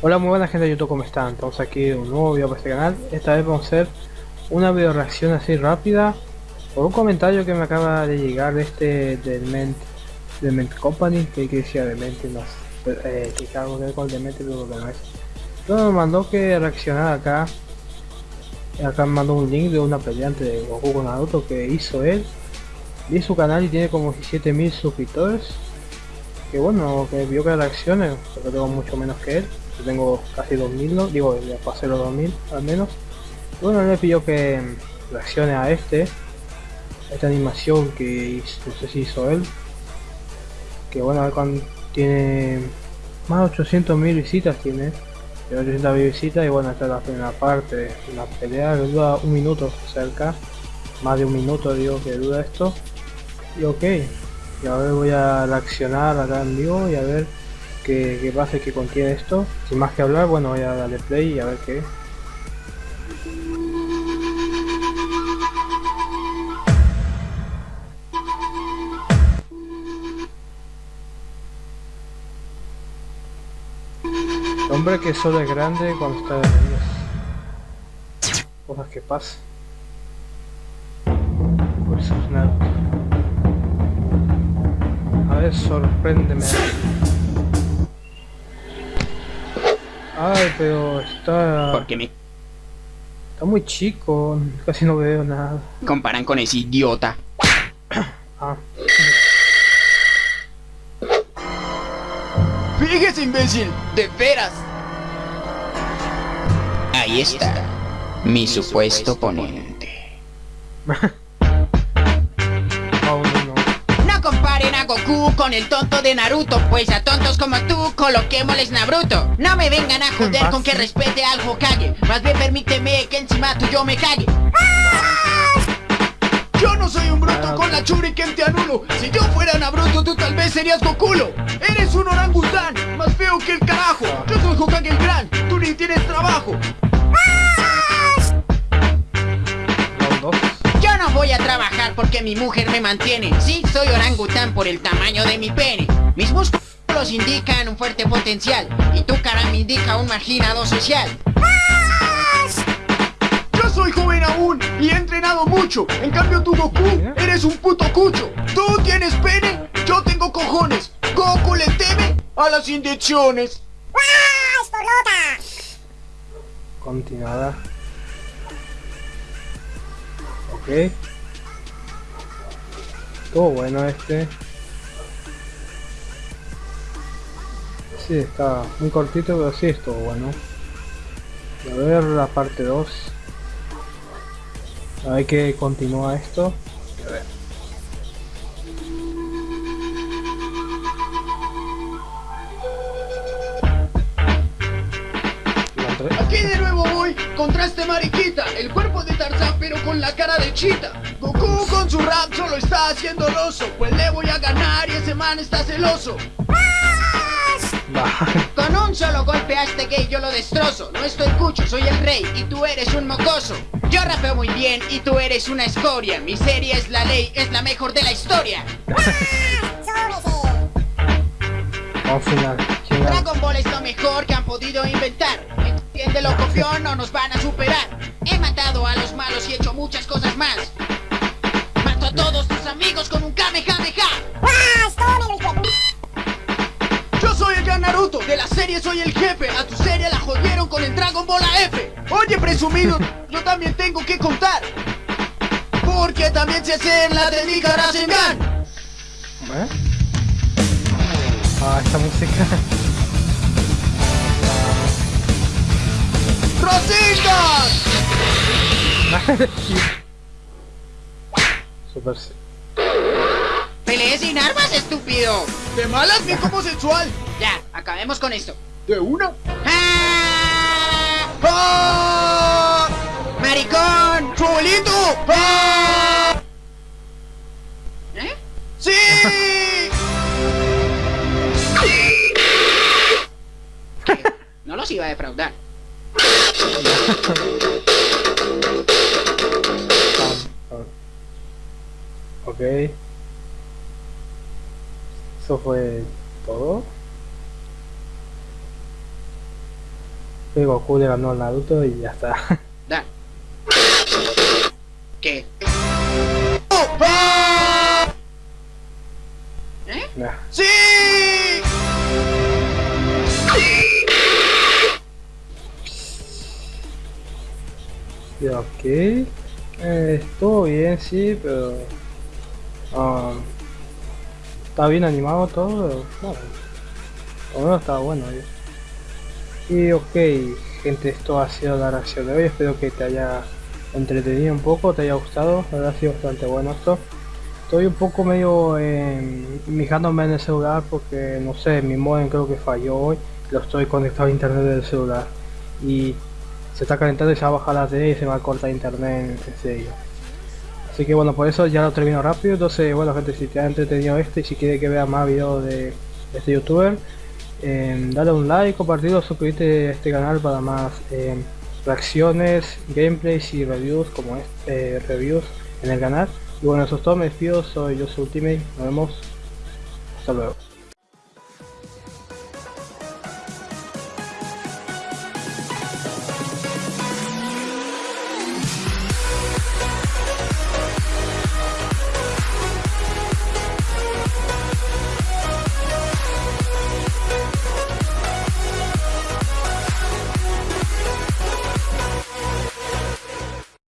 Hola muy buena gente de YouTube, ¿cómo están? Estamos aquí en un nuevo video para este canal. Esta vez vamos a hacer una video reacción así rápida Por un comentario que me acaba de llegar de este del Ment, del Ment Company Que decía de Ment, no sé, eh, que algo que ver con el Ment pero no es Entonces me mandó que reaccionar acá. Acá me mandó un link de una pelea entre Goku con Naruto que hizo él. Vi su canal y tiene como 17.000 suscriptores. Que bueno, que vio que reaccione, porque tengo mucho menos que él tengo casi 2000, ¿no? digo, ya pasé los 2000 al menos. bueno, le pidió que reaccione a este, esta animación que no sé si hizo él. Que bueno, cuando tiene más de 800.000 visitas tiene. Tiene 800.000 visitas y bueno, esta es la primera parte, una pelea que dura un minuto cerca. Más de un minuto digo que dura esto. Y ok, y ahora voy a reaccionar acá en vivo y a ver qué, qué pasa que contiene esto. Sin más que hablar, bueno, voy a darle play y a ver qué. hombre que solo es grande cuando está de Cosas que pasan. Pues nada. A ver, sorpréndeme. Ay, pero está... Porque me... Está muy chico, casi no veo nada. Comparan con ese idiota. ah. Fíjese, imbécil, de veras. Ahí está, mi supuesto oponente. comparen Goku con el tonto de Naruto. Pues a tontos como tú coloquémosles Naruto No me vengan a joder con que respete al Hokage. Más bien permíteme que encima yo me cague yo no soy un bruto con la quien te anulo. Si yo fuera Naruto tú tal vez serías Gokulo Eres un orangután, más feo que el carajo. Yo soy Hokage el gran, porque mi mujer me mantiene. Sí, soy orangután por el tamaño de mi pene. Mis músculos indican un fuerte potencial. Y tu cara me indica un marginado social. Yo soy joven aún y he entrenado mucho. En cambio tu Goku, eres un puto cucho. Tú tienes pene, yo tengo cojones. Goku le teme a las inyecciones. Continuada Ok. Estuvo bueno este. Sí, está muy cortito, pero sí estuvo bueno. A ver la parte 2. A ver que continúa esto. A ver. Voy contra este mariquita. El cuerpo de Tarzán pero con la cara de chita. Goku con su rap solo está haciendo oso. Pues le voy a ganar y ese man está celoso. Con un solo golpe a este gay yo lo destrozo. No estoy cucho, soy el rey y tú eres un mocoso. Yo rapeo muy bien y tú eres una escoria. Mi serie es la ley, es la mejor de la historia. Dragon Ball es lo mejor que han podido inventar de lo no nos van a superar. He matado a los malos y he hecho muchas cosas más. Mato a todos tus amigos con un Kamehameha. Yo soy el gran Naruto, de la serie soy el jefe. A tu serie la jodieron con el Dragon Ball F. Oye presumido, yo también tengo que contar. Porque también se hace la técnica Rasengan ¿Eh? Ah, esta música ¡Rositas! Super Peleé sin armas, estúpido. De malas bien como sensual. Ya, acabemos con esto. ¿De una? ¡Ah! ¡Ah! ¡Maricón! ¡Su ¡Ah! ¿Eh? ¡Sí! No los iba a defraudar. Ok. Eso fue todo. Goku le ganó al Naruto y ya está. ok. Eh, estuvo bien, sí, pero... ah, está bien animado todo, bueno. Lo menos está bueno. Y ok, gente, esto ha sido la reacción de hoy. Espero que te haya entretenido un poco, te haya gustado. La ha sido bastante bueno esto. Estoy un poco medio eh, mijándome en el celular porque no sé, mi modem creo que falló hoy. Lo estoy conectado a internet del celular. Y se está calentando y se va a bajar la tele y se va a cortar internet en serio. Así que bueno, por eso ya lo termino rápido. Entonces, bueno gente, si te ha entretenido este y si quiere que vea más videos de este youtuber, eh, dale un like, compartirlo, suscribirte a este canal para más eh, reacciones, gameplays y reviews como este reviews en el canal. Y bueno, eso es todo, me despido, soy yo, Ultimate, nos vemos, hasta luego.